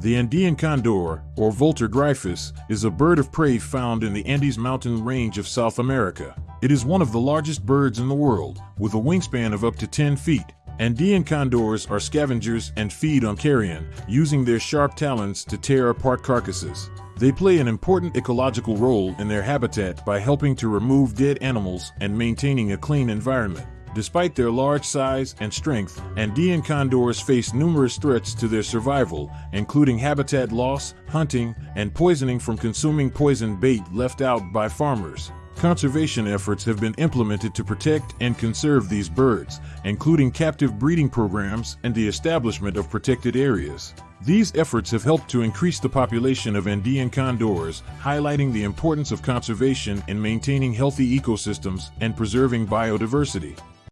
The Andean condor, or Vultur gryphus, is a bird of prey found in the Andes mountain range of South America. It is one of the largest birds in the world, with a wingspan of up to 10 feet. Andean condors are scavengers and feed on carrion, using their sharp talons to tear apart carcasses. They play an important ecological role in their habitat by helping to remove dead animals and maintaining a clean environment. Despite their large size and strength, Andean condors face numerous threats to their survival, including habitat loss, hunting, and poisoning from consuming poison bait left out by farmers. Conservation efforts have been implemented to protect and conserve these birds, including captive breeding programs and the establishment of protected areas. These efforts have helped to increase the population of Andean condors, highlighting the importance of conservation in maintaining healthy ecosystems and preserving biodiversity.